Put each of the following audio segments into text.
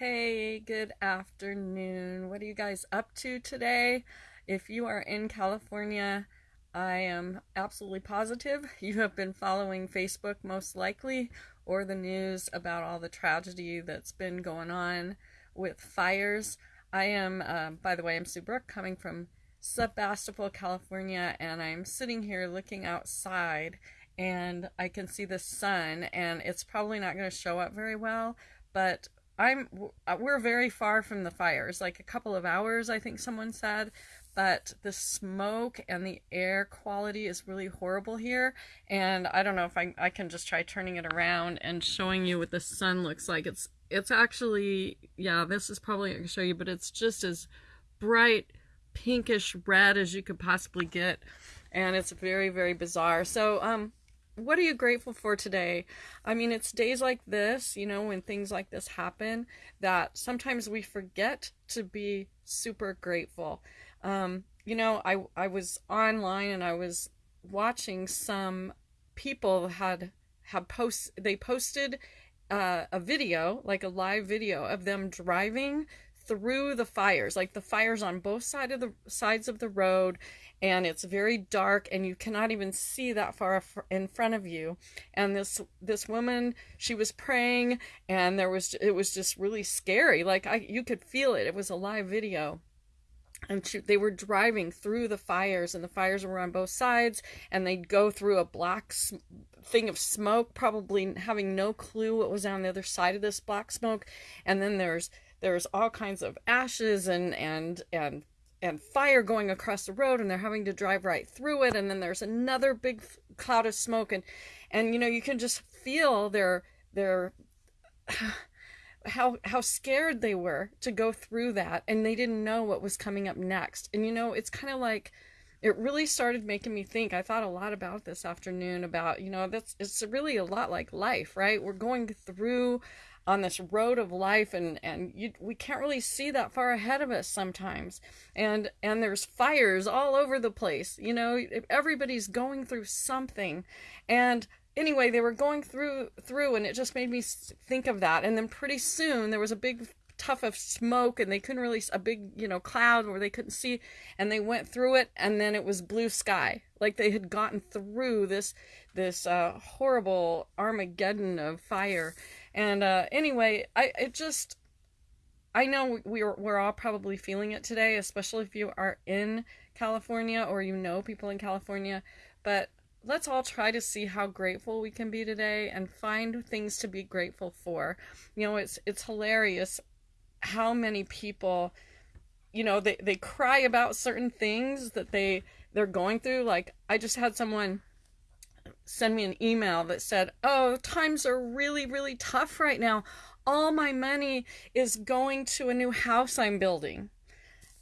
Hey, good afternoon. What are you guys up to today? If you are in California, I am absolutely positive you have been following Facebook most likely or the news about all the tragedy that's been going on with fires. I am, uh, by the way, I'm Sue Brooke coming from Sebastopol, California, and I'm sitting here looking outside and I can see the sun, and it's probably not going to show up very well, but I'm uh, we're very far from the fires, like a couple of hours, I think someone said, but the smoke and the air quality is really horrible here. And I don't know if I I can just try turning it around and showing you what the sun looks like. It's it's actually yeah, this is probably I can show you, but it's just as bright pinkish red as you could possibly get and it's very very bizarre so um what are you grateful for today? I mean, it's days like this, you know, when things like this happen, that sometimes we forget to be super grateful. Um, you know, I I was online and I was watching some people had had post they posted uh, a video, like a live video of them driving through the fires, like the fires on both side of the sides of the road, and it's very dark and you cannot even see that far in front of you. And this this woman she was praying and there was it was just really scary. Like i you could feel it. It was a live video. And she, they were driving through the fires and the fires were on both sides and they'd go through a black thing of smoke probably having no clue what was on the other side of this black smoke. And then there's there's all kinds of ashes and and and and fire going across the road and they're having to drive right through it and then there's another big cloud of smoke and and you know you can just feel their their how how scared they were to go through that and they didn't know what was coming up next. And you know it's kind of like it really started making me think. I thought a lot about this afternoon about you know that's it's really a lot like life right? We're going through on this road of life and and you, we can't really see that far ahead of us sometimes. And and there's fires all over the place you know everybody's going through something. And anyway they were going through through and it just made me think of that. And then pretty soon there was a big tuff of smoke and they couldn't really a big you know cloud where they couldn't see and they went through it and then it was blue sky. Like they had gotten through this this uh, horrible armageddon of fire and uh, anyway, I it just I know we're we're all probably feeling it today, especially if you are in California or you know people in California. But let's all try to see how grateful we can be today and find things to be grateful for. You know, it's it's hilarious how many people you know they, they cry about certain things that they they're going through like i just had someone send me an email that said, Oh, times are really, really tough right now. All my money is going to a new house I'm building.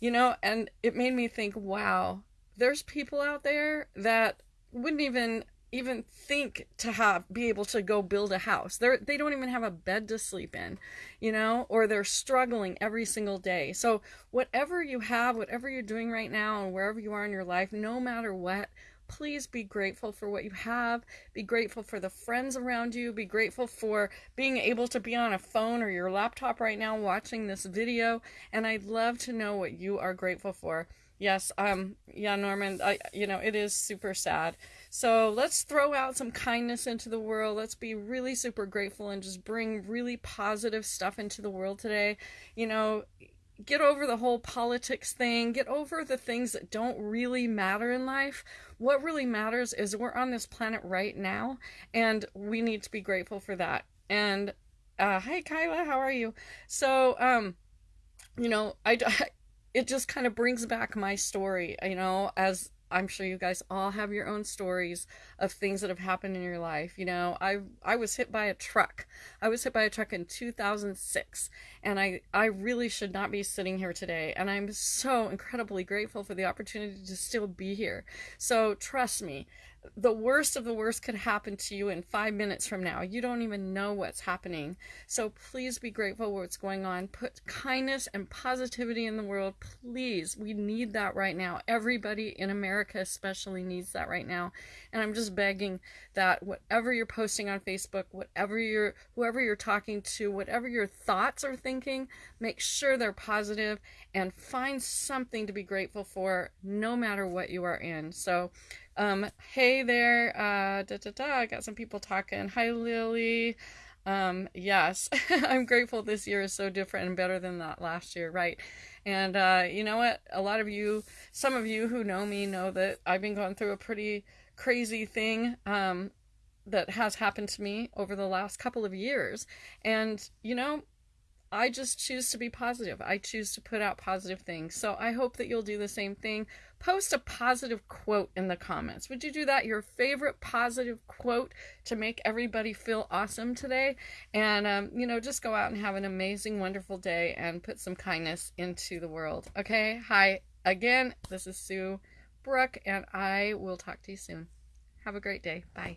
You know, and it made me think, wow, there's people out there that wouldn't even even think to have be able to go build a house. They're they don't even have a bed to sleep in, you know, or they're struggling every single day. So whatever you have, whatever you're doing right now and wherever you are in your life, no matter what, please be grateful for what you have. Be grateful for the friends around you. Be grateful for being able to be on a phone or your laptop right now watching this video. And I'd love to know what you are grateful for. Yes, um, yeah, Norman, I, you know, it is super sad. So let's throw out some kindness into the world. Let's be really super grateful and just bring really positive stuff into the world today. You know, get over the whole politics thing, get over the things that don't really matter in life. What really matters is we're on this planet right now, and we need to be grateful for that. And uh, hi, Kyla, how are you? So, um, you know, I, I it just kind of brings back my story, you know, as I'm sure you guys all have your own stories of things that have happened in your life. You know, I I was hit by a truck. I was hit by a truck in 2006, and I I really should not be sitting here today. And I'm so incredibly grateful for the opportunity to still be here. So trust me, the worst of the worst could happen to you in five minutes from now. You don't even know what's happening. So please be grateful what's going on. Put kindness and positivity in the world. Please. We need that right now. Everybody in America especially needs that right now. And I'm just begging that whatever you're posting on Facebook, whatever you're whoever you're talking to, whatever your thoughts are thinking, make sure they're positive and find something to be grateful for no matter what you are in. So um, hey there, uh, da, da, da. I got some people talking. Hi, Lily. Um, yes, I'm grateful this year is so different and better than that last year, right? And uh, you know what? A lot of you, some of you who know me, know that I've been going through a pretty crazy thing um, that has happened to me over the last couple of years. And, you know, I just choose to be positive. I choose to put out positive things. So I hope that you'll do the same thing. Post a positive quote in the comments. Would you do that? Your favorite positive quote to make everybody feel awesome today? And, um, you know, just go out and have an amazing, wonderful day and put some kindness into the world. Okay? Hi, again, this is Sue Brook, and I will talk to you soon. Have a great day. Bye.